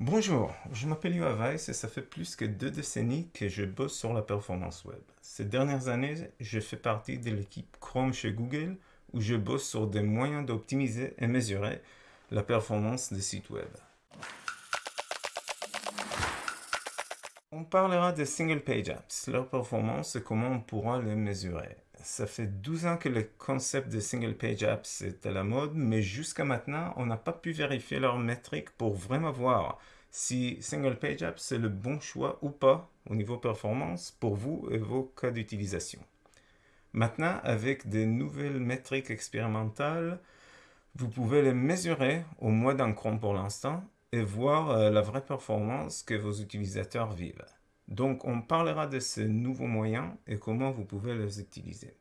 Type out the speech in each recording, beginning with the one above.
Bonjour, je m'appelle Yoav Weiss et ça fait plus que deux décennies que je bosse sur la performance web. Ces dernières années, je fais partie de l'équipe Chrome chez Google où je bosse sur des moyens d'optimiser et mesurer la performance des sites web. On parlera des single page apps, leur performance et comment on pourra les mesurer. Ça fait 12 ans que le concept de single page apps est à la mode, mais jusqu'à maintenant, on n'a pas pu vérifier leurs métriques pour vraiment voir si single page apps c'est le bon choix ou pas au niveau performance pour vous et vos cas d'utilisation. Maintenant, avec des nouvelles métriques expérimentales, vous pouvez les mesurer au mois d'un chrome pour l'instant et voir euh, la vraie performance que vos utilisateurs vivent. Donc, on parlera de ces nouveaux moyens et comment vous pouvez les utiliser.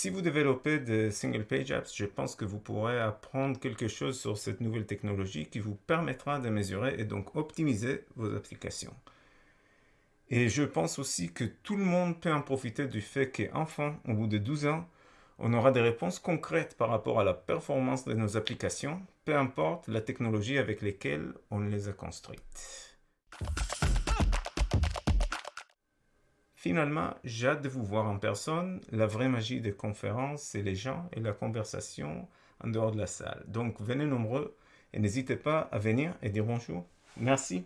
Si vous développez des single page apps, je pense que vous pourrez apprendre quelque chose sur cette nouvelle technologie qui vous permettra de mesurer et donc optimiser vos applications. Et je pense aussi que tout le monde peut en profiter du fait qu'enfin, au bout de 12 ans, on aura des réponses concrètes par rapport à la performance de nos applications, peu importe la technologie avec laquelle on les a construites. Finalement, j'ai hâte de vous voir en personne. La vraie magie des conférences, c'est les gens et la conversation en dehors de la salle. Donc venez nombreux et n'hésitez pas à venir et dire bonjour. Merci.